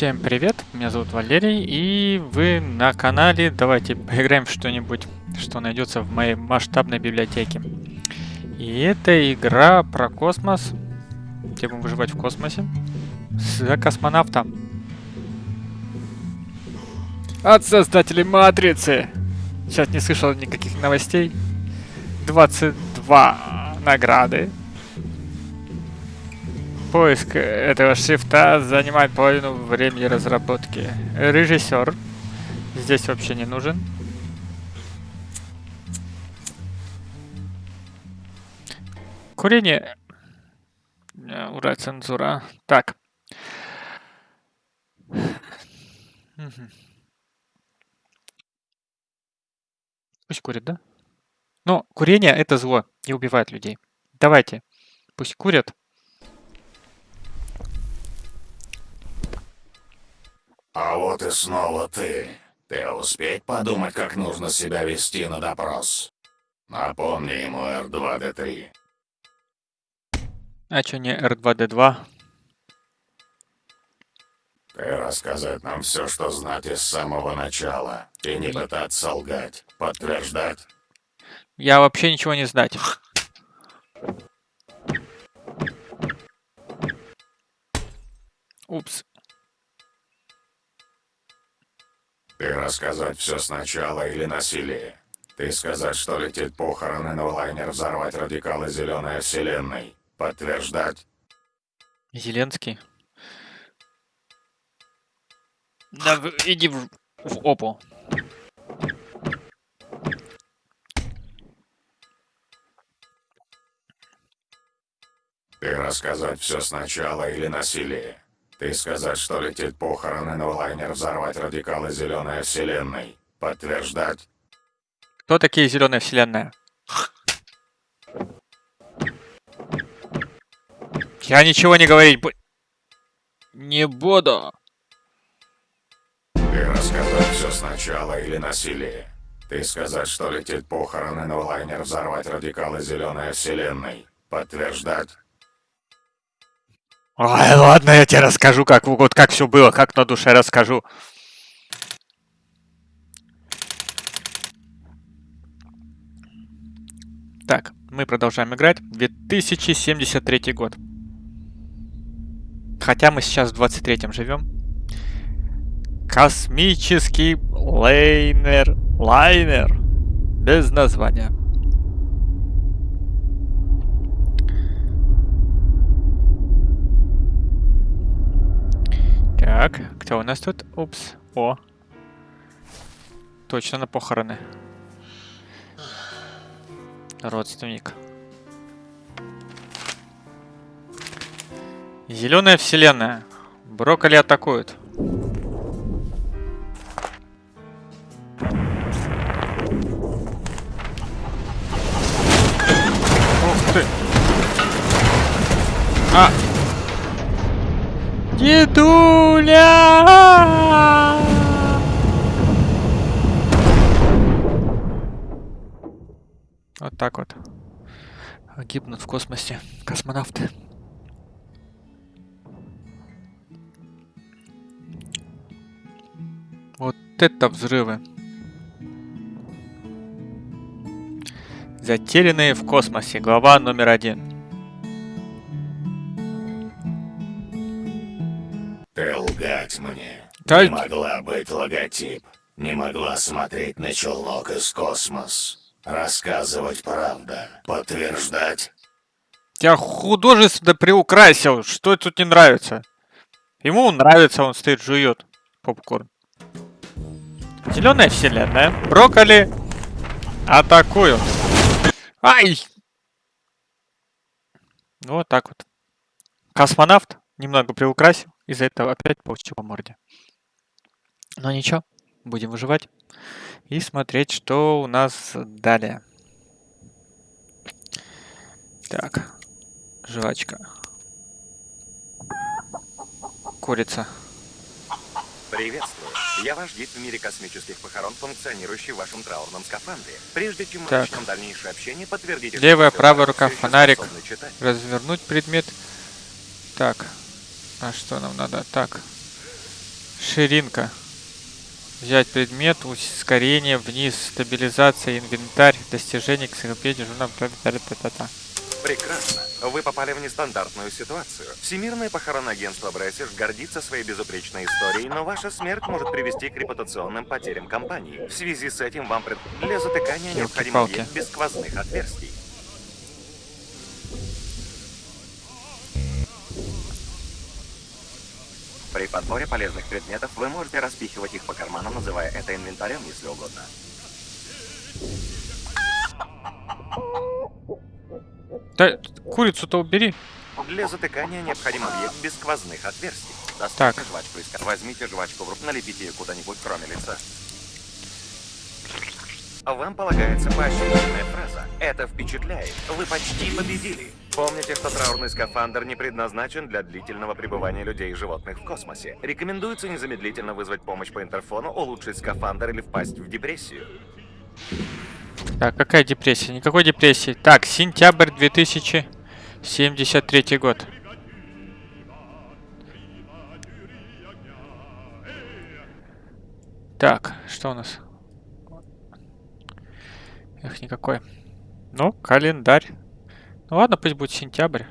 Всем привет, меня зовут Валерий, и вы на канале Давайте поиграем в что-нибудь, что найдется в моей масштабной библиотеке. И это игра про космос, где будем выживать в космосе, с космонавтом. От создателей Матрицы! Сейчас не слышал никаких новостей. 22 награды Поиск этого шрифта занимает половину времени разработки. Режиссер здесь вообще не нужен. Курение. Э, ура, цензура. Так. Пусть курит, да? Но курение это зло и убивает людей. Давайте. Пусть курят. А вот и снова ты. Ты успеть подумать, как нужно себя вести на допрос? Напомни ему R2-D3. А чё не R2-D2? Ты рассказать нам все, что знать из самого начала. И не пытаться лгать. Подтверждать. Я вообще ничего не знать. Упс. Ты рассказать все сначала или насилие? Ты сказать, что летит похороны, но лайнер взорвать радикалы Зеленой Вселенной. Подтверждать? Зеленский? Да в, иди в, в опу. Ты рассказать все сначала или насилие? Ты сказать, что летит похороны, но лайнер взорвать радикалы Зеленой Вселенной. Подтверждать? Кто такие Зеленая Вселенная? Я ничего не говорить бу... не буду. Ты рассказать все сначала или насилие? Ты сказать, что летит похороны, но лайнер взорвать радикалы Зеленой Вселенной. Подтверждать? Ой, ладно, я тебе расскажу, как, вот, как все было, как на душе расскажу. Так, мы продолжаем играть. 2073 год. Хотя мы сейчас в 23-м живем. Космический лайнер. Лайнер. Без названия. Так, кто у нас тут? Упс. О. Точно на похороны. Родственник. Зеленая вселенная. Брокколи атакуют. Дедуля! Вот так вот. Гибнут в космосе космонавты. Вот это взрывы. Затерянные в космосе. Глава номер один. Мне. Да... Не могла быть логотип. Не могла смотреть на челнок из космос. Рассказывать правда. Подтверждать. Тебя художественно приукрасил. Что тут не нравится? Ему нравится, он стоит, жует попкорн. Зеленая вселенная. Брокколи атакуют. Ай! Ну, вот так вот. Космонавт немного приукрасил. Из-за этого опять получил по морде. Но ничего, будем выживать и смотреть, что у нас далее. Так, жвачка. Курица. Приветствую. Я ваш гид в мире космических похорон, функционирующий в вашем траурном скафандре. Прежде чем мы так. начнем дальнейшее общение, подтвердите... Левая, правая рука, фонарик. Развернуть предмет. Так, а что нам надо? Так. Ширинка. Взять предмет, ускорение, вниз, стабилизация, инвентарь, достижение, энциклопедия, журнал, та-та-та-та. Прекрасно. Вы попали в нестандартную ситуацию. Всемирное похоронное агентство Бресиш гордится своей безупречной историей, но ваша смерть может привести к репутационным потерям компании. В связи с этим вам пред... для затыкания необходимо без сквозных отверстий. При подборе полезных предметов вы можете распихивать их по карманам, называя это инвентарем, если угодно. Да, курицу-то убери. Для затыкания необходим объект без сквозных отверстий. Так. Достаньте жвачку из кар- Возьмите жвачку в руку, налепите ее куда-нибудь, кроме лица. Вам полагается поощрительная фраза. Это впечатляет. Вы почти победили. Помните, что траурный скафандр не предназначен для длительного пребывания людей и животных в космосе. Рекомендуется незамедлительно вызвать помощь по интерфону, улучшить скафандр или впасть в депрессию. Так, какая депрессия? Никакой депрессии. Так, сентябрь 2073 год. Так, что у нас? Эх, никакой. Ну, календарь. Ну ладно, пусть будет сентябрь.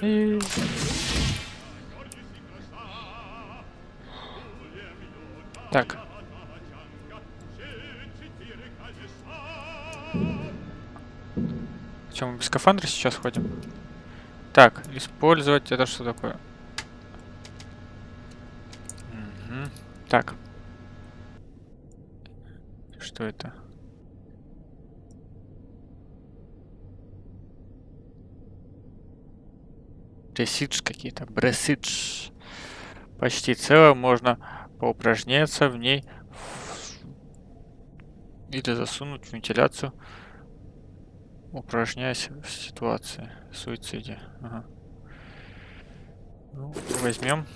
И... Так. Чем мы без скафандра сейчас ходим? Так, использовать это что такое? Мгм. Так. Что это? Бресидж какие-то. Бресидж. Почти целое. Можно поупражняться в ней. Или засунуть в вентиляцию. Упражняясь в ситуации. Суициде. Ага. Ну, возьмем.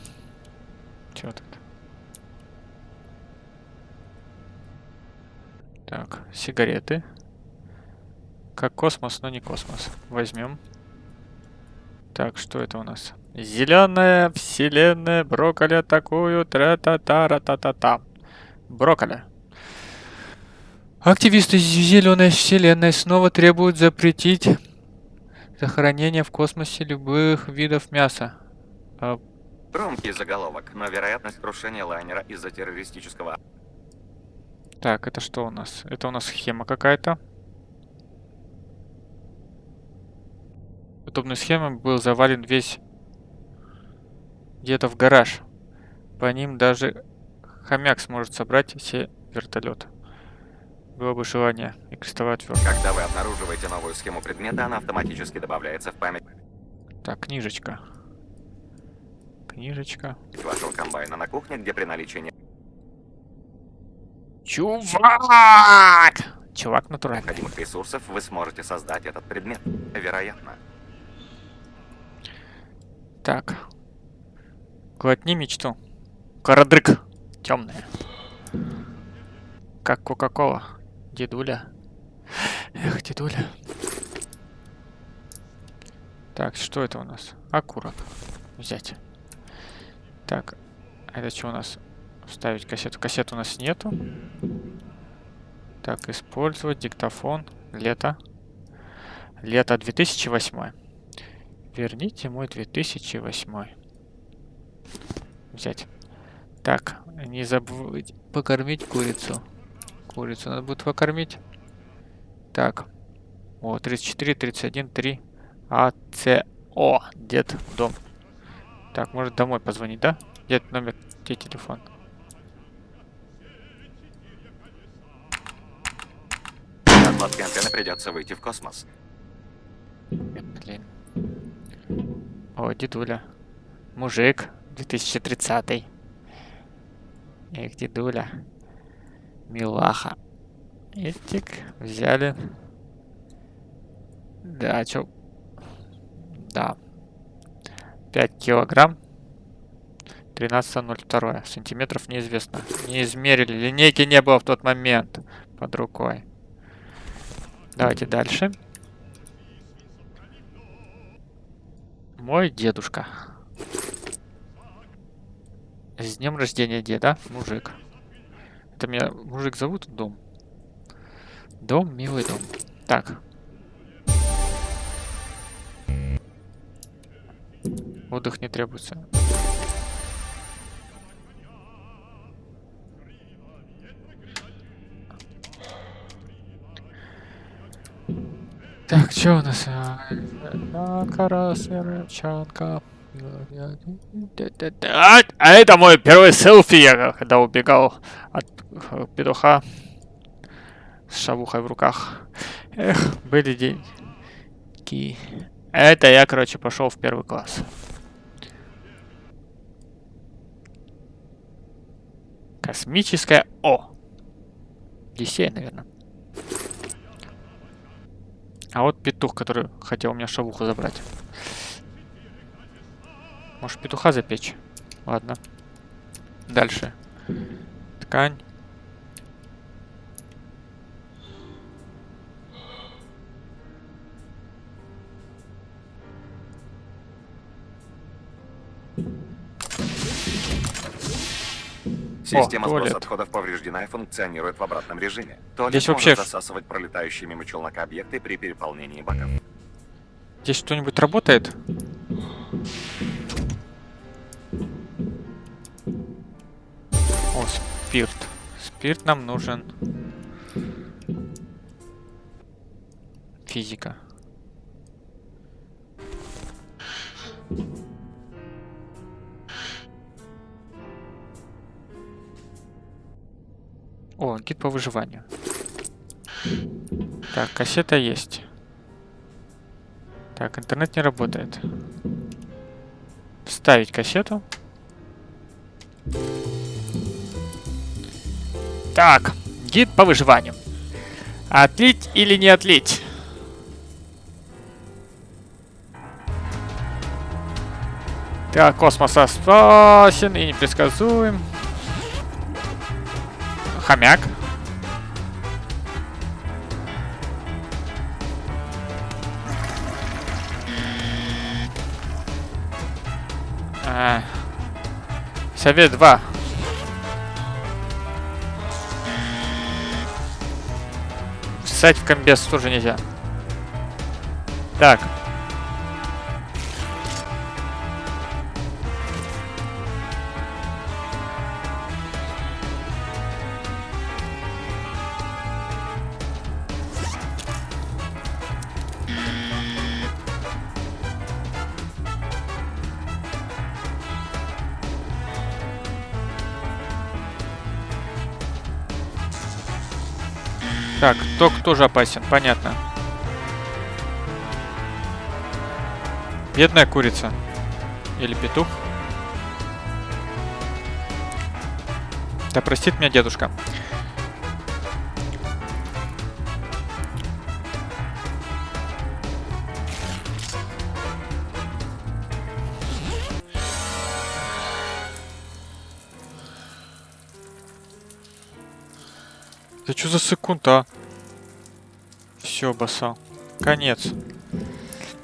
Чё тут? Так, сигареты. Как космос, но не космос. Возьмем. Так, что это у нас? Зеленая вселенная, брокколи атакуют, тра-та-та-ра-та-та-та. Брокколи. Активисты Зеленой вселенной снова требуют запретить захоронение в космосе любых видов мяса. А, Громкий заголовок, но вероятность крушения лайнера из-за террористического так, это что у нас? Это у нас схема какая-то. Подобной схемой был завален весь где-то в гараж. По ним даже хомяк сможет собрать все вертолеты. Было бы желание и крестовая отвертка. Когда вы обнаруживаете новую схему предмета, она автоматически добавляется в память Так, книжечка. Книжечка. вашего комбайна на кухне, где при наличии не- Чувак! Чувак натуральный. необходимых ресурсов вы сможете создать этот предмет. Вероятно. Так. Глотни мечту. Карадрык. Темная. Как Кока-Кола. Дедуля. Эх, дедуля. Так, что это у нас? Окурок. Взять. Так, а это что у нас? Вставить кассету. Кассет у нас нету. Так, использовать диктофон. Лето. Лето 2008. Верните мой 2008. Взять. Так, не забудь покормить курицу. Курицу надо будет покормить. Так. О, 34, 31, 3. АЦО. Дед, дом. Так, может домой позвонить, да? Дед, номер, где телефон? Отладки антенны придется выйти в космос. Блин. О, дедуля. Мужик. 2030. Эх, дедуля. Милаха. Этик. Взяли. Да, чё? Да. 5 килограмм. 13.02. Сантиметров неизвестно. Не измерили. Линейки не было в тот момент под рукой. Давайте дальше. Мой дедушка. С днем рождения деда, мужик. Это меня мужик зовут? Дом. Дом, милый дом. Так. Отдых не требуется. Так, что у нас? Карасерчанка. А, а это мой первый селфи, я когда убегал от э, петуха с шавухой в руках. Эх, были деньги. Это я, короче, пошел в первый класс. Космическая О. Дисей, наверное. А вот петух, который хотел у меня шавуху забрать. Может петуха запечь? Ладно. Дальше. Ткань. Система туалет. сброса отходов повреждена и функционирует в обратном режиме. Туалет Здесь вообще- засасывать пролетающие мимо челнока объекты при переполнении баков. Здесь что-нибудь работает? О, спирт. Спирт нам нужен. Физика. О, гид по выживанию. Так, кассета есть. Так, интернет не работает. Вставить кассету. Так, гид по выживанию. Отлить или не отлить? Так, космос опасен и непредсказуем. Хомяк. А, Совет 2. Ссать в комбез тоже нельзя. Так. Ток тоже опасен, понятно. Бедная курица. Или петух. Да простит меня дедушка. Да что за секунда? Все, баса. Конец.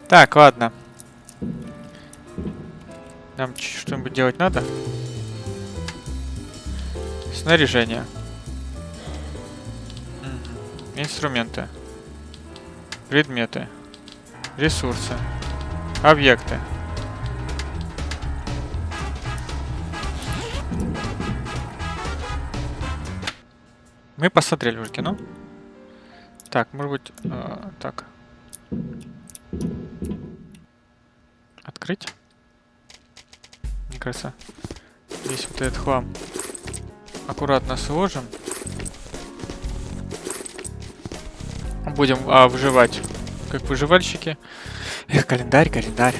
Так, ладно. Нам что-нибудь делать надо? Снаряжение. Инструменты. Предметы. Ресурсы. Объекты. Мы посмотрели уже кино. Так, может быть, э, так. Открыть. Мне кажется, здесь вот этот хлам аккуратно сложим. Будем а, выживать, как выживальщики. Эх, календарь, календарь.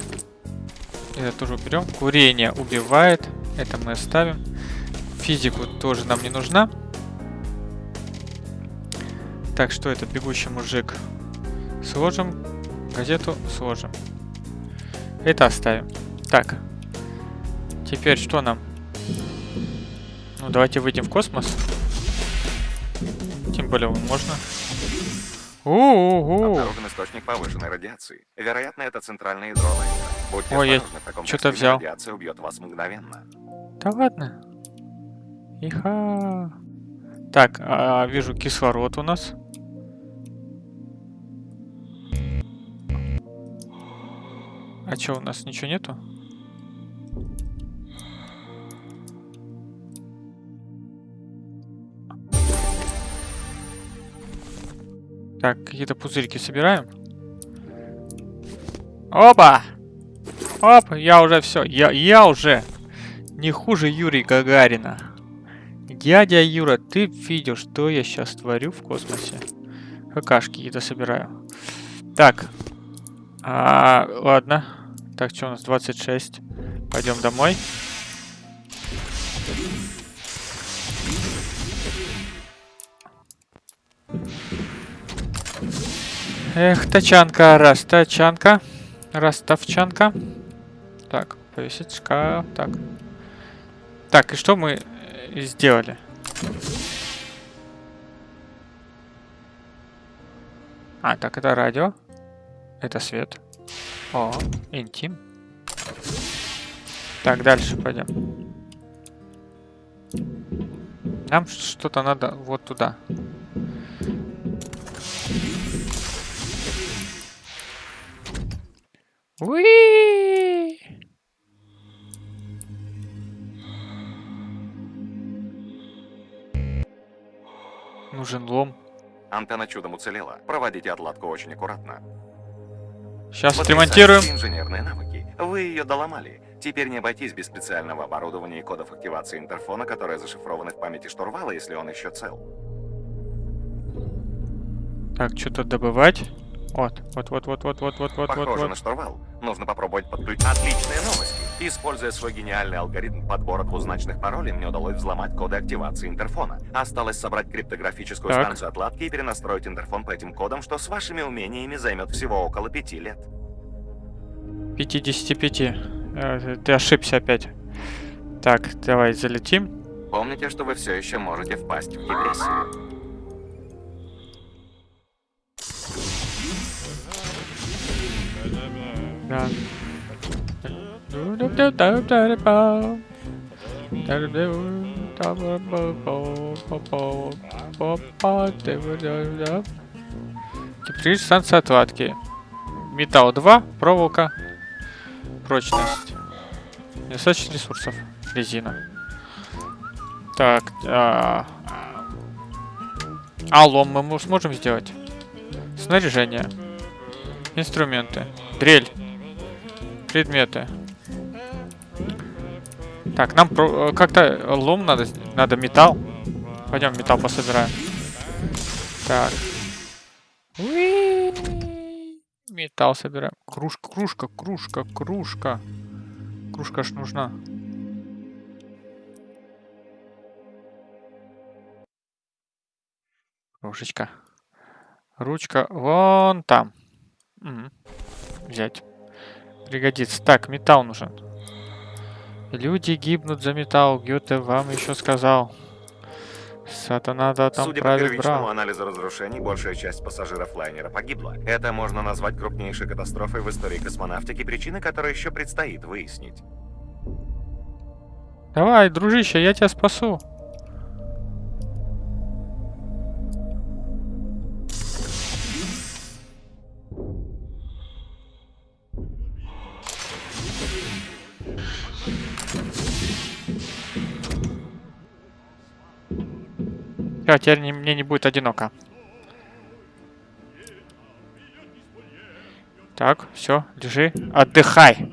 Это тоже уберем. Курение убивает. Это мы оставим. Физику тоже нам не нужна. Так, что это? Бегущий мужик. Сложим. Газету сложим. Это оставим. Так. Теперь что нам? Ну, давайте выйдем в космос. Тем более можно. У-у-у. Обнаружен источник повышенной радиации. Вероятно, это центральное ядро лайнера. Будьте Ой, я костюме взял. радиация убьет вас мгновенно. Да ладно. Иха. Так, а, вижу кислород у нас. А чё, у нас ничего нету? Так, какие-то пузырьки собираем. Опа! Оп, я уже все. Я, я уже не хуже Юрия Гагарина. Дядя Юра, ты видишь, что я сейчас творю в космосе? Какашки какие-то собираю. Так. А, ладно. Так, что у нас? 26. Пойдем домой. Эх, тачанка, раз, тачанка. Ростовчанка. Так, повесить шкаф. Так. Так, и что мы э, сделали? А, так, это радио. Это свет. О, интим. Так, дальше пойдем. Нам что-то надо вот туда. Уи! Нужен лом. Антенна чудом уцелела. Проводите отладку очень аккуратно. Сейчас отремонтируем. инженерные навыки. Вы ее доломали. Теперь не обойтись без специального оборудования и кодов активации интерфона, которые зашифрованы в памяти штурвала, если он еще цел. Так, что-то добывать. Вот, вот, вот, вот, вот, вот, вот, вот, Похоже вот, вот. на штурвал. Нужно попробовать подключить. Отличные новости. Используя свой гениальный алгоритм подбора двузначных паролей, мне удалось взломать коды активации интерфона. Осталось собрать криптографическую так. станцию отладки и перенастроить интерфон по этим кодам, что с вашими умениями займет всего около пяти лет. 55. Э, ты ошибся опять. Так, давай залетим. Помните, что вы все еще можете впасть в депрессию. Теперь станция отладки. Металл 2, проволока, прочность. Недостаточно ресурсов. Резина. Так, а, а лом мы мо- сможем сделать? Снаряжение. Инструменты. Дрель. Предметы. Так, нам э, как-то лом надо, надо металл. Пойдем металл пособираем. Так. Металл собираем. Кружка, кружка, кружка, кружка. Кружка ж нужна. Кружечка. Ручка вон там. Мгм. Взять. Пригодится. Так, металл нужен. Люди гибнут за металл. Гёте вам еще сказал. Сатана да там Судя по первичному брал. анализу разрушений, большая часть пассажиров лайнера погибла. Это можно назвать крупнейшей катастрофой в истории космонавтики, причины которой еще предстоит выяснить. Давай, дружище, я тебя спасу. Всё, теперь не- мне не будет одиноко. Так, все, лежи, отдыхай.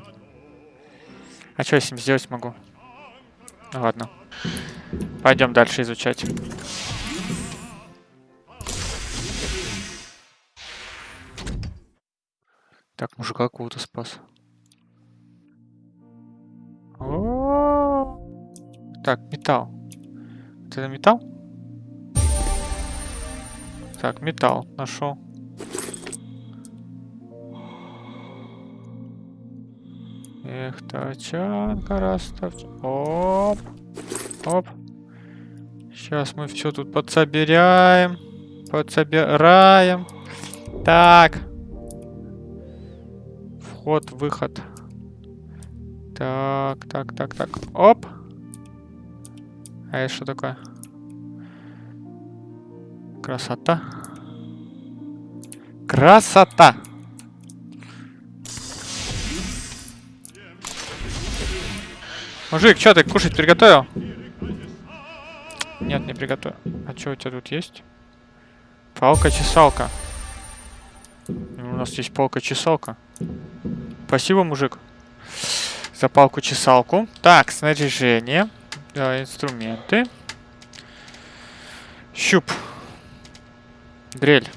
А что я с ним сделать могу? Ну ладно. Пойдем дальше изучать. Так, мужика какого-то спас. Так, металл. Это металл? Так, металл нашел. Эх, тачанка, растовч... Оп. Оп. Сейчас мы все тут подсобираем. Подсобираем. Так. Вход, выход. Так, так, так, так. Оп. А это что такое? Красота. Красота! Мужик, что ты кушать приготовил? Нет, не приготовил. А что у тебя тут есть? Палка-чесалка. У нас есть палка-чесалка. Спасибо, мужик. За палку-чесалку. Так, снаряжение. Да, инструменты. Щуп. Дрель.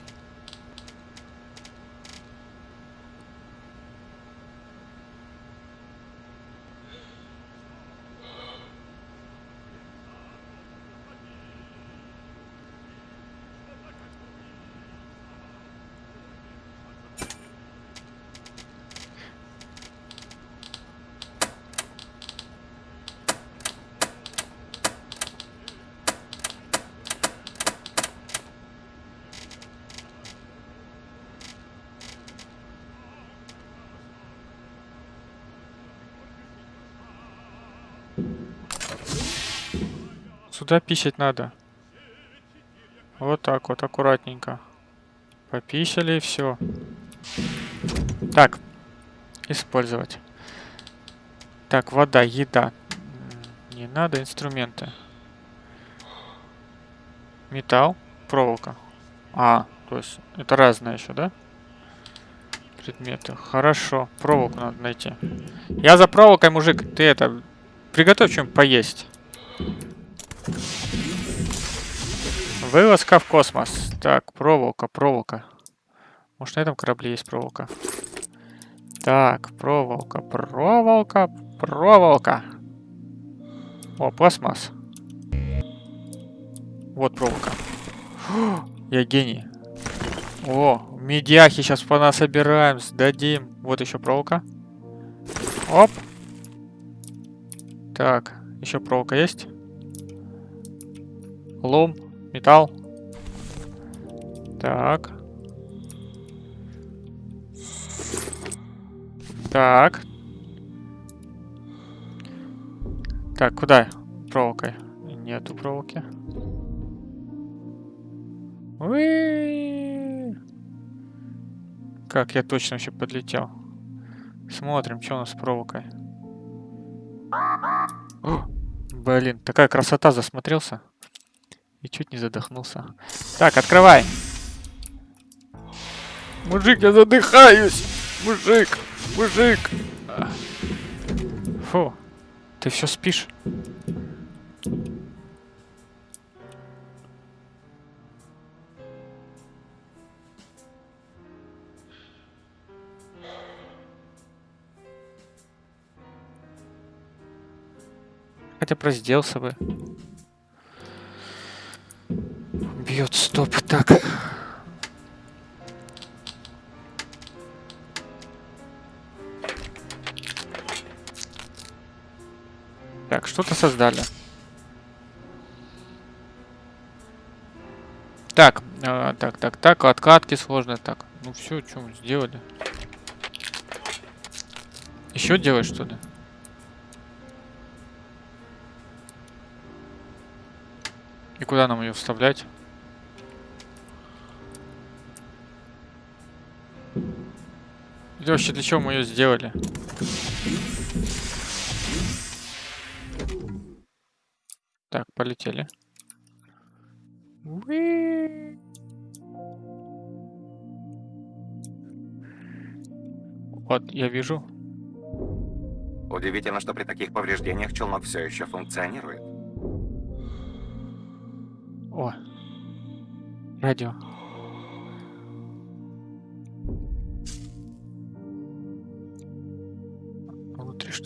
Сюда писать надо. Вот так вот, аккуратненько. Пописали и все. Так. Использовать. Так, вода, еда. Не надо инструменты. Металл, проволока. А, то есть это разное еще, да? Предметы. Хорошо, проволоку надо найти. Я за проволокой, мужик. Ты это, приготовь чем поесть. Вылазка в космос. Так, проволока, проволока. Может, на этом корабле есть проволока? Так, проволока, проволока, проволока. О, пластмасс. Вот проволока. О, я гений. О, медяхи сейчас по нас собираем, сдадим. Вот еще проволока. Оп. Так, еще проволока есть? Лом, металл. Так. Так. Так, куда проволокой? Нету проволоки. Уи! Как я точно вообще подлетел. Смотрим, что у нас с проволокой. О, блин, такая красота, засмотрелся. И чуть не задохнулся. Так, открывай. Мужик, я задыхаюсь. Мужик, мужик. Фу, ты все спишь? Хотя бы разделся бы. Бьет стоп. Так. Так, что-то создали. Так, э, так, так, так, откатки сложные. Так, ну все, что мы сделали. Еще делать что ли? И куда нам ее вставлять? Или вообще для чего мы ее сделали? Так, полетели. Уи. Вот, я вижу. Удивительно, что при таких повреждениях челнок все еще функционирует. О, радио.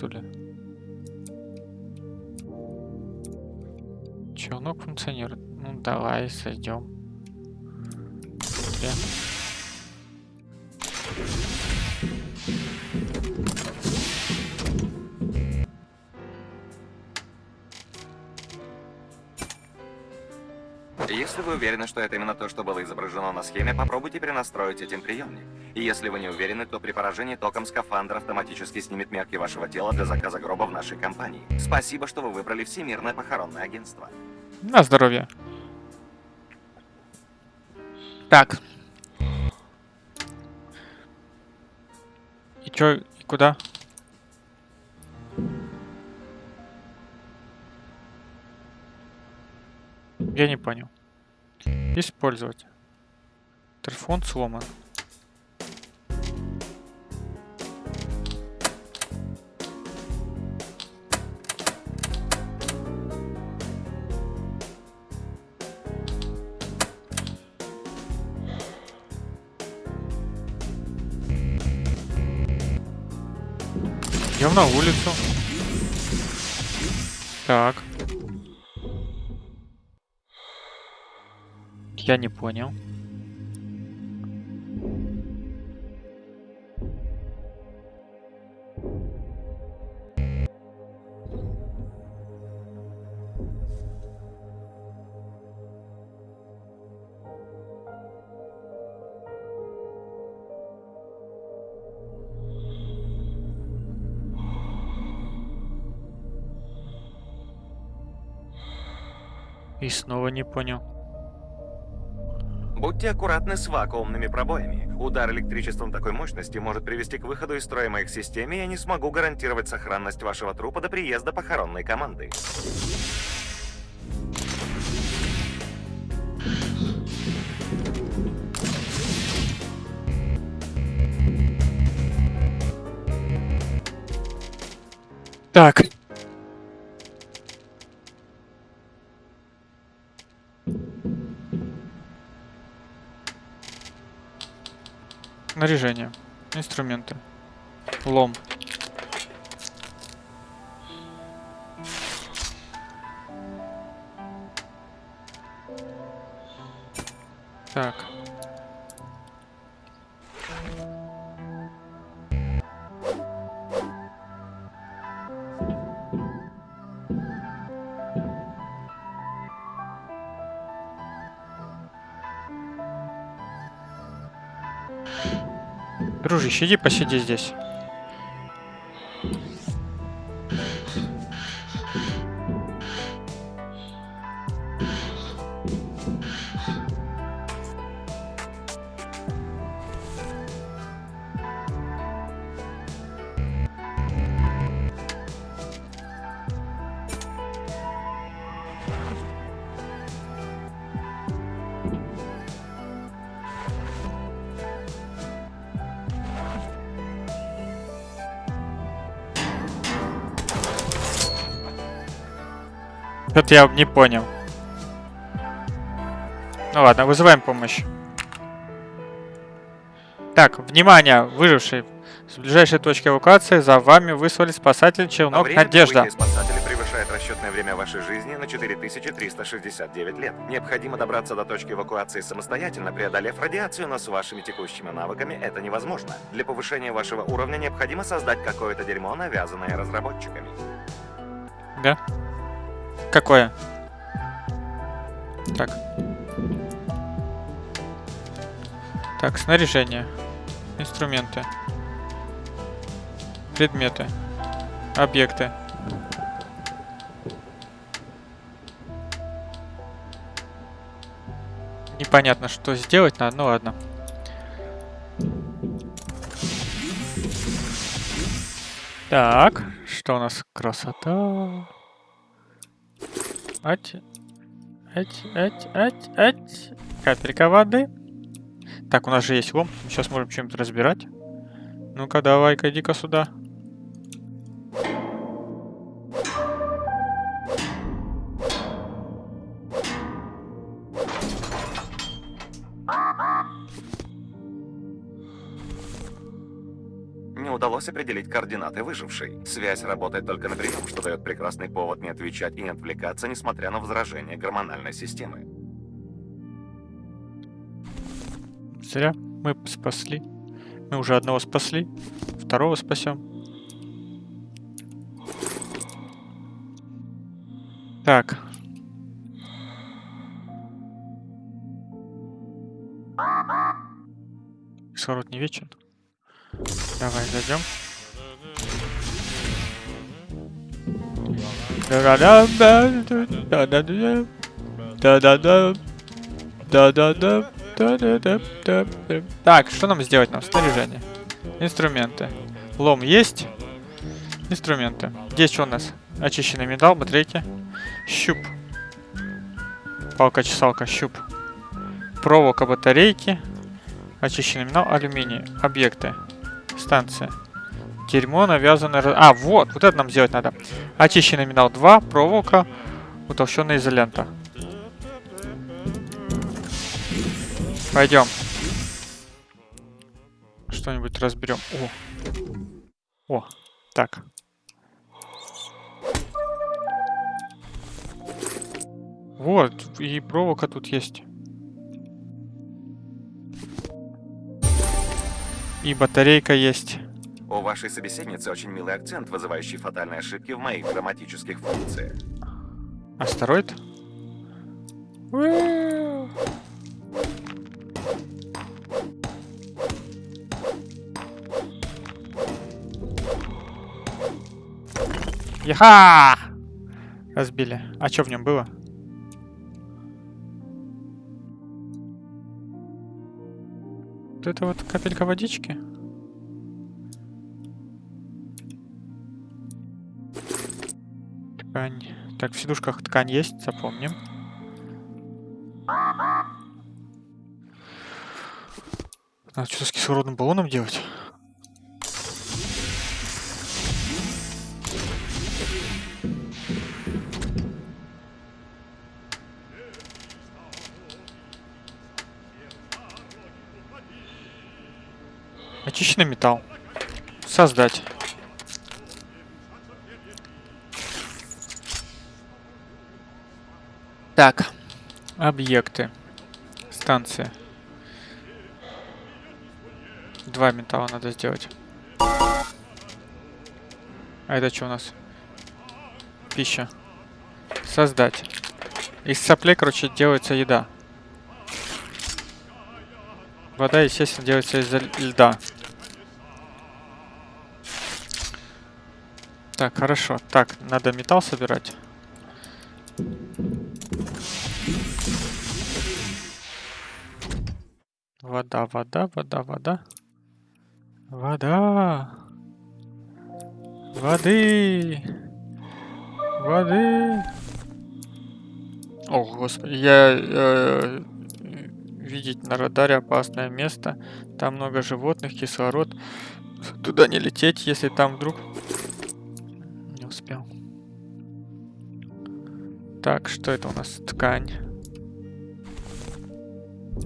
Что ли? Челнок функционирует. Ну давай, сойдем. Если вы уверены, что это именно то, что было изображено на схеме, попробуйте перенастроить этим приемник. И если вы не уверены, то при поражении током скафандр автоматически снимет мерки вашего тела для заказа гроба в нашей компании. Спасибо, что вы выбрали Всемирное похоронное агентство. На здоровье. Так. И чё, и куда? Я не понял. Использовать. Телефон сломан. Идем на улицу. Так. Я не понял. И снова не понял. Будьте аккуратны с вакуумными пробоями. Удар электричеством такой мощности может привести к выходу из строя моих систем, и я не смогу гарантировать сохранность вашего трупа до приезда похоронной команды. Так. Снаряжение. Инструменты. Лом. Так. Дружище, иди посиди здесь. Что-то я не понял. Ну ладно, вызываем помощь. Так, внимание, выживший. С ближайшей точки эвакуации за вами выслали спасатель Челнок время Надежда. спасателей превышает расчетное время вашей жизни на 4369 лет. Необходимо добраться до точки эвакуации самостоятельно, преодолев радиацию, но с вашими текущими навыками это невозможно. Для повышения вашего уровня необходимо создать какое-то дерьмо, навязанное разработчиками. Да? Какое? Так. Так, снаряжение. Инструменты. Предметы. Объекты. Непонятно, что сделать надо, ну ладно. Так, что у нас? Красота. Ать. Ать, ать, ать, ать. Капелька воды. Так, у нас же есть лом. Сейчас можем чем-то разбирать. Ну-ка, давай-ка, иди-ка сюда. удалось определить координаты выжившей. Связь работает только на прием, что дает прекрасный повод не отвечать и не отвлекаться, несмотря на возражение гормональной системы. Зря мы спасли. Мы уже одного спасли, второго спасем. Так. Кислород не вечен. Давай, зайдем. Так, что нам сделать нам? Снаряжение. Инструменты. Лом есть. Инструменты. Здесь что у нас? Очищенный металл, батарейки. Щуп. Палка-чесалка, щуп. Проволока, батарейки. Очищенный металл, алюминий. Объекты. Станция. Дерьмо навязанное... А, вот! Вот это нам сделать надо. Очищенный металл 2, проволока, утолщенная изолента. Пойдем. Что-нибудь разберем. О. О, так. Вот, и проволока тут есть. И батарейка есть. У вашей собеседницы очень милый акцент, вызывающий фатальные ошибки в моих грамматических функциях. Астероид? Яха! Разбили. А что в нем было? Вот это вот капелька водички. Ткань. Так, в сидушках ткань есть, запомним. Надо что-то с кислородным баллоном делать. Очищенный металл. Создать. Так. Объекты. Станция. Два металла надо сделать. А это что у нас? Пища. Создать. Из соплей, короче, делается еда. Вода, естественно, делается из льда. Так, хорошо. Так, надо металл собирать. Вода, вода, вода, вода. Вода. Воды. Воды. О, господи, я э, видеть на радаре опасное место. Там много животных, кислород. Туда не лететь, если там вдруг... Так, что это у нас? Ткань.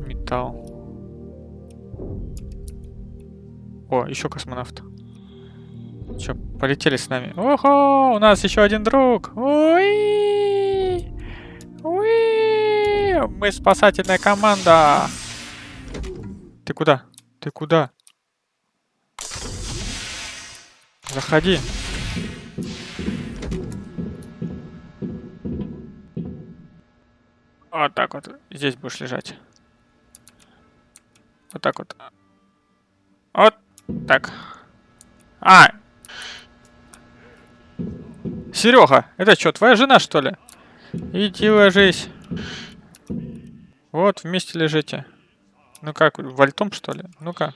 Металл. О, еще космонавт. Че, полетели с нами. Ого, у нас еще один друг. Ой! Ой! Мы спасательная команда. Ты куда? Ты куда? Заходи. Вот так вот. Здесь будешь лежать. Вот так вот. Вот так. А! Серега, это что, твоя жена, что ли? Иди ложись. Вот, вместе лежите. Ну как, вальтом, что ли? Ну-ка.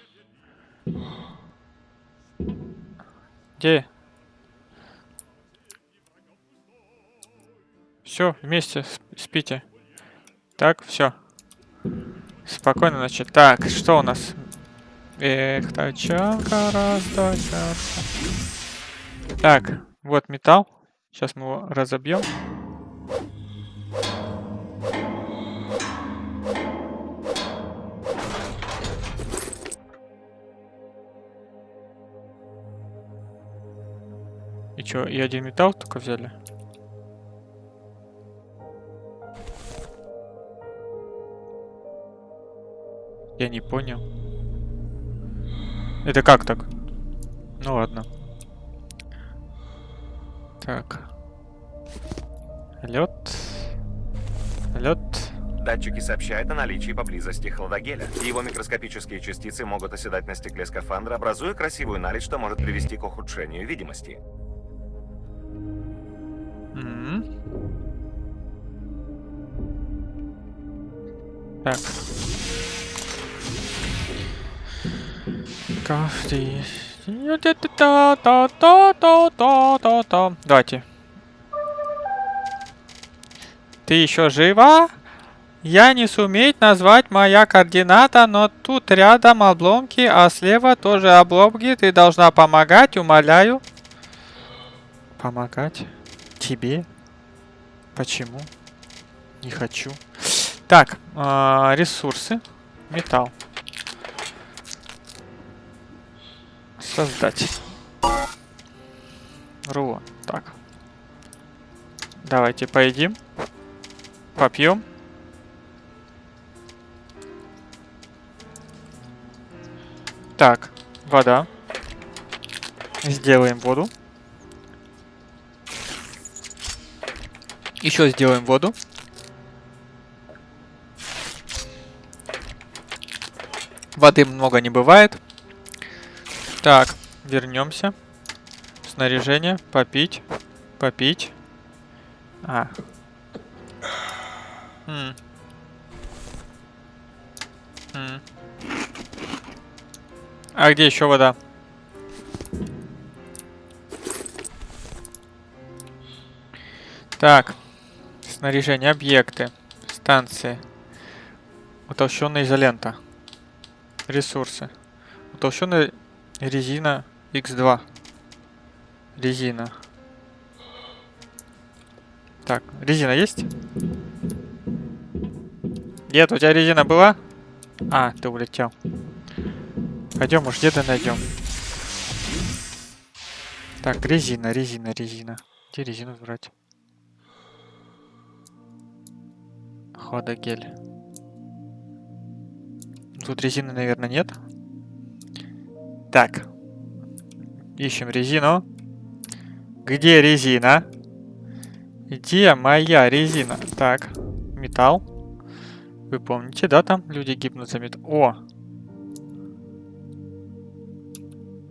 Где? Все, вместе спите. Так, все. Спокойно, значит. Так, что у нас? Эх, тачанка, раз, тачанка. Так, вот металл. Сейчас мы его разобьем. И чё, и один металл только взяли? Я не понял. Это как так? Ну ладно. Так. Лед. Лед. Датчики сообщают о наличии поблизости хладогеля. Его микроскопические частицы могут оседать на стекле скафандра, образуя красивую наледь, что может привести к ухудшению видимости. М. Так. Давайте. Ты еще жива? Я не суметь назвать моя координата, но тут рядом обломки, а слева тоже обломки. Ты должна помогать, умоляю. Помогать? Тебе? Почему? Не хочу. Так, а, ресурсы. Металл. Создать. Рулон. Так. Давайте поедим. Попьем. Так, вода. Сделаем воду. Еще сделаем воду. Воды много не бывает. Так, вернемся. Снаряжение. Попить. Попить. А. М. М. А где еще вода? Так. Снаряжение, объекты, станции. Утолщенная изолента. Ресурсы. Утолщенная резина X2. Резина. Так, резина есть? Нет, у тебя резина была? А, ты улетел. Пойдем, уж где-то найдем. Так, резина, резина, резина. Где резину брать? Хладогель. Тут резины, наверное, нет. Так. Ищем резину. Где резина? Где моя резина? Так. Металл. Вы помните, да, там люди гибнут за металл? О!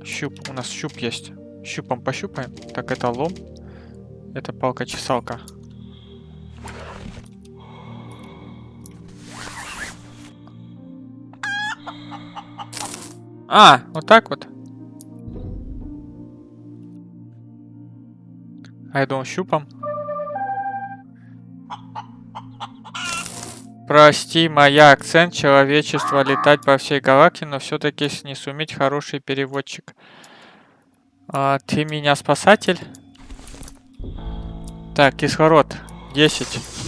Щуп. У нас щуп есть. Щупом пощупаем. Так, это лом. Это палка-чесалка. А, вот так вот. А я думал щупом. Прости, моя акцент человечества летать по всей галактике, но все-таки не суметь хороший переводчик. А, ты меня спасатель? Так, кислород. 10.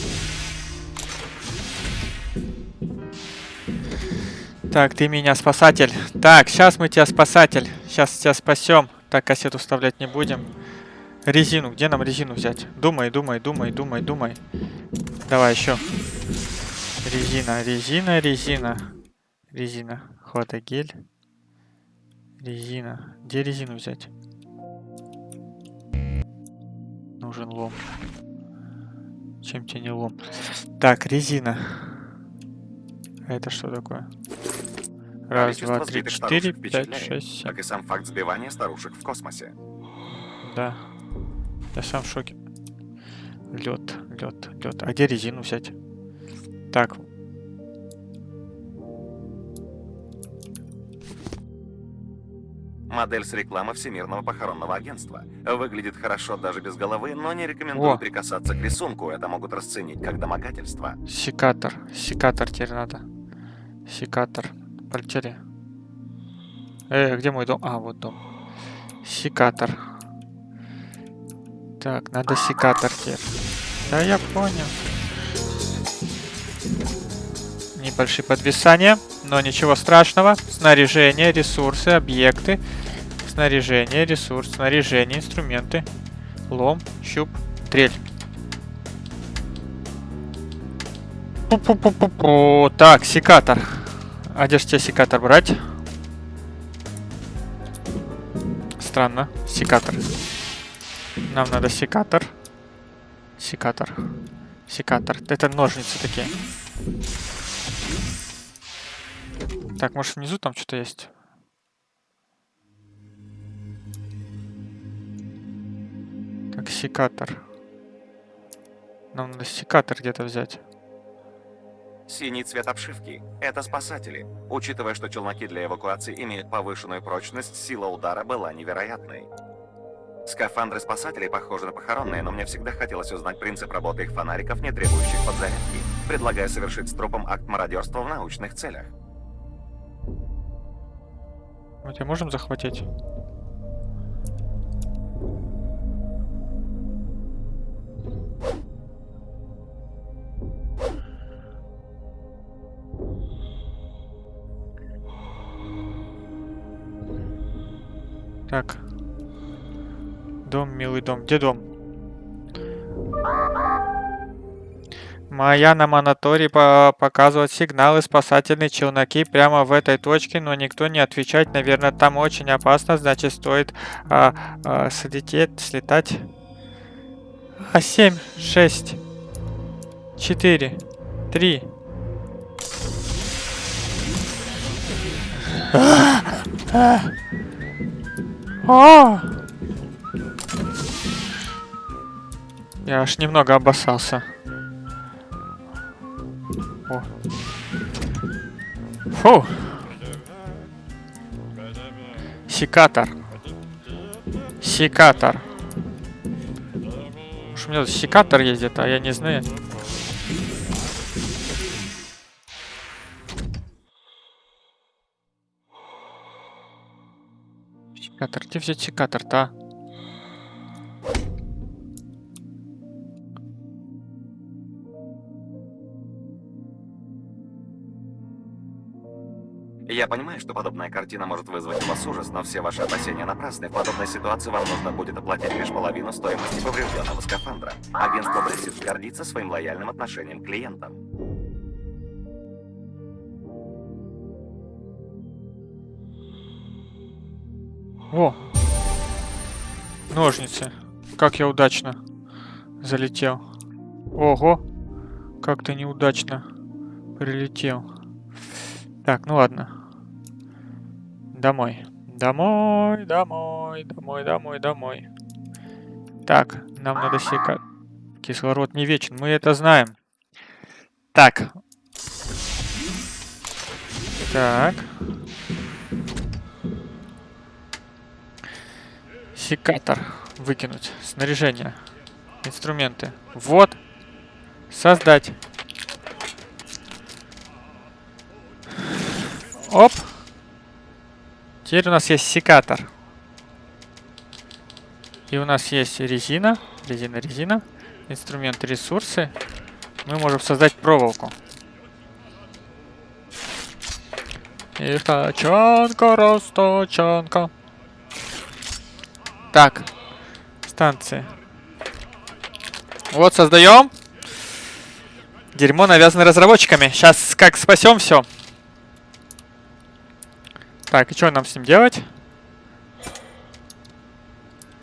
Так, ты меня спасатель. Так, сейчас мы тебя спасатель. Сейчас тебя спасем. Так, кассету вставлять не будем. Резину. Где нам резину взять? Думай, думай, думай, думай, думай. Давай еще. Резина, резина, резина. Резина. Хладогель. Резина. Где резину взять? Нужен лом. Чем тебе не лом? Так, резина. Это что такое? Раз, два, три, четыре, пять, шесть, семь. Как и сам факт сбивания старушек в космосе. Да. Я сам в шоке. Лед, лед, лед. А где резину взять? Так. Модель с рекламы Всемирного похоронного агентства. Выглядит хорошо даже без головы, но не рекомендую О. прикасаться к рисунку, это могут расценить как домогательство. Секатор. Секатор теперь надо. Секатор. Полетели. Э, где мой дом? А, вот дом. Секатор. Так, надо секатор теперь. Да, я понял. Небольшие подвисания, но ничего страшного. Снаряжение, ресурсы, объекты. Снаряжение, ресурс, снаряжение, инструменты. Лом, щуп, дрель. Пу-пу-пу-пу-пу. Так, секатор. А секатор брать? Странно. Секатор. Нам надо секатор. Секатор. Секатор. Это ножницы такие. Так, может внизу там что-то есть? Так, секатор. Нам надо секатор где-то взять. Синий цвет обшивки – это спасатели. Учитывая, что челноки для эвакуации имеют повышенную прочность, сила удара была невероятной. Скафандры спасателей похожи на похоронные, но мне всегда хотелось узнать принцип работы их фонариков, не требующих подзарядки. Предлагаю совершить с трупом акт мародерства в научных целях. Мы тебя можем захватить? Так. Дом, милый дом. Где дом? Моя на мониторе по показывает сигналы спасательные челноки прямо в этой точке, но никто не отвечает. Наверное, там очень опасно, значит, стоит а, а, слететь, слетать. А, 7, 6, 4, 3. О! Я аж немного обоссался. О. Фу. Секатор. Секатор. Уж у меня секатор ездит, а я не знаю. Секатор. Где взять секатор-то, а? Я понимаю, что подобная картина может вызвать у вас ужас, но все ваши опасения напрасны. В подобной ситуации вам нужно будет оплатить лишь половину стоимости поврежденного скафандра. Агентство Брексит гордится своим лояльным отношением к клиентам. О! Ножницы. Как я удачно залетел. Ого! Как ты неудачно прилетел. Так, ну ладно. Домой. Домой, домой, домой, домой, домой. Так, нам надо сека... Кислород не вечен, мы это знаем. Так. Так. Секатор. Выкинуть. Снаряжение. Инструменты. Вот. Создать. Оп. Теперь у нас есть секатор. И у нас есть резина. Резина, резина. Инструмент, ресурсы. Мы можем создать проволоку. И тачанка, растачанка. Так. Станции. Вот, создаем. Дерьмо навязано разработчиками. Сейчас как спасем все. Так, и что нам с ним делать?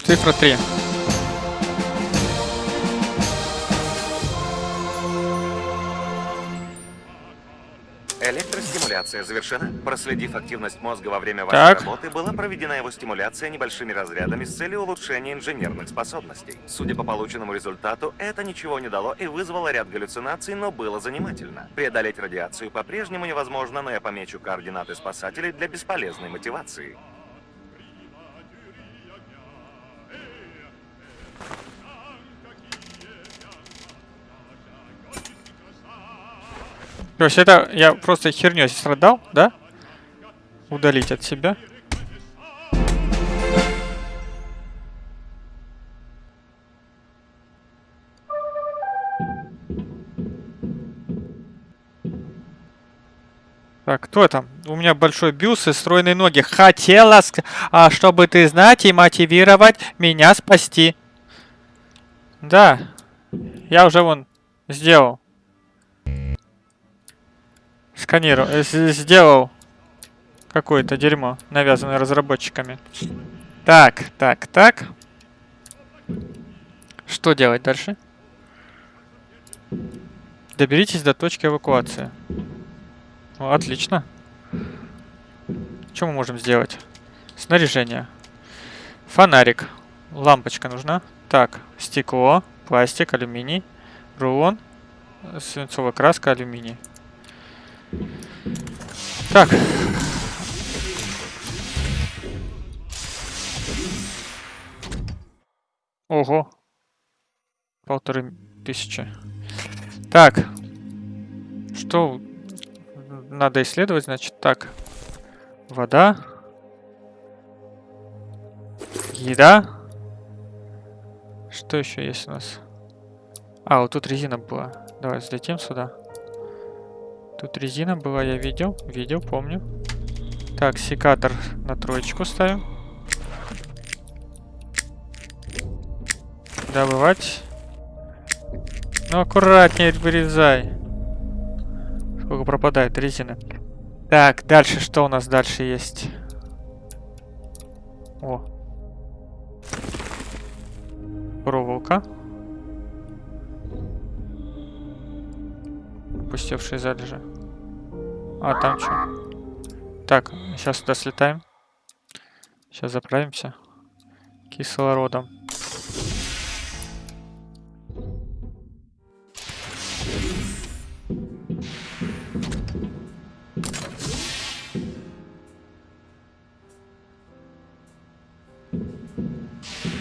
Цифра 3. Электростимуляция завершена. Проследив активность мозга во время вашей Так. работы, была проведена его стимуляция небольшими разрядами с целью улучшения инженерных способностей. Судя по полученному результату, это ничего не дало и вызвало ряд галлюцинаций, но было занимательно. Преодолеть радиацию по-прежнему невозможно, но я помечу координаты спасателей для бесполезной мотивации. Есть это я просто херню страдал, да? Удалить от себя. Так, кто там? У меня большой бюст и стройные ноги. Хотела, а, чтобы ты знать и мотивировать меня спасти. Да, я уже вон сделал. Сканирую, э, сделал какое-то дерьмо, навязанное разработчиками. Так, так, так. Что делать дальше? Доберитесь до точки эвакуации. Ну, отлично. Что мы можем сделать? Снаряжение. Фонарик. Лампочка нужна. Так, стекло, пластик, алюминий, рулон, свинцовая краска, алюминий. Так. Ого. Полторы тысячи. Так. Что надо исследовать, значит, так. Вода. Еда. Что еще есть у нас? А, вот тут резина была. Давай взлетим сюда. Тут резина была, я видел. Видел, помню. Так, секатор на троечку ставим. Добывать. Ну, аккуратнее вырезай. Сколько пропадает резины. Так, дальше что у нас дальше есть? О. Проволока. Пустевшие залежи. А, там что? Так, сейчас сюда слетаем. Сейчас заправимся. Кислородом.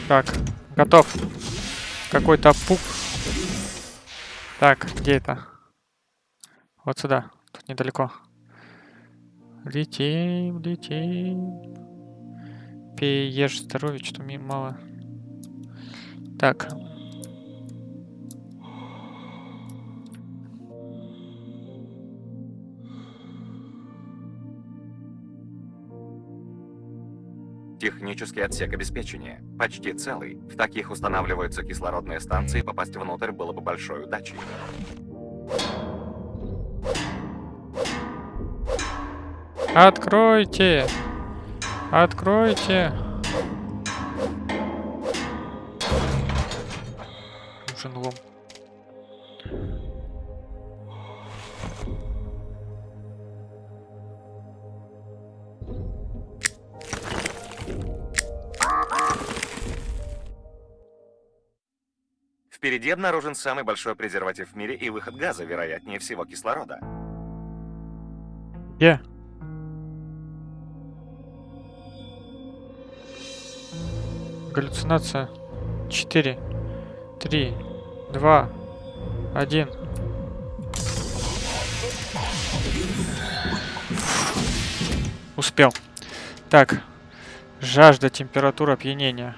Так, готов. Какой-то пук. Так, где это? Вот сюда. Тут недалеко. Летим, летим. Пей, ешь здоровье, что мне мало. Так. Технический отсек обеспечения. Почти целый. В таких устанавливаются кислородные станции, попасть внутрь было бы большой удачей. Откройте! Откройте! Нужен лом. Впереди обнаружен самый большой презерватив в мире и выход газа, вероятнее всего кислорода. Где? Галлюцинация. 4, 3, 2, 1. Успел. Так. Жажда, температура, опьянения.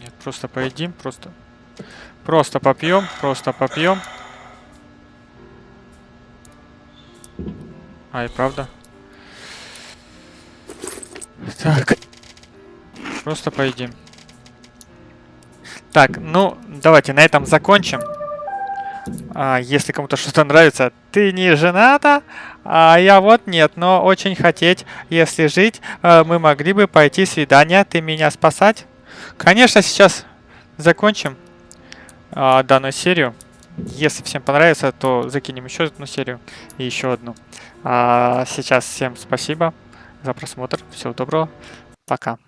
Нет, просто поедим, просто... Просто попьем, просто попьем. А, и правда. Так. Просто поедим. Так, ну, давайте на этом закончим. А, если кому-то что-то нравится, ты не жената, а я вот нет, но очень хотеть, если жить, э, мы могли бы пойти свидание, ты меня спасать. Конечно, сейчас закончим а, данную серию. Если всем понравится, то закинем еще одну серию и еще одну. А сейчас всем спасибо за просмотр. Всего доброго. Пока.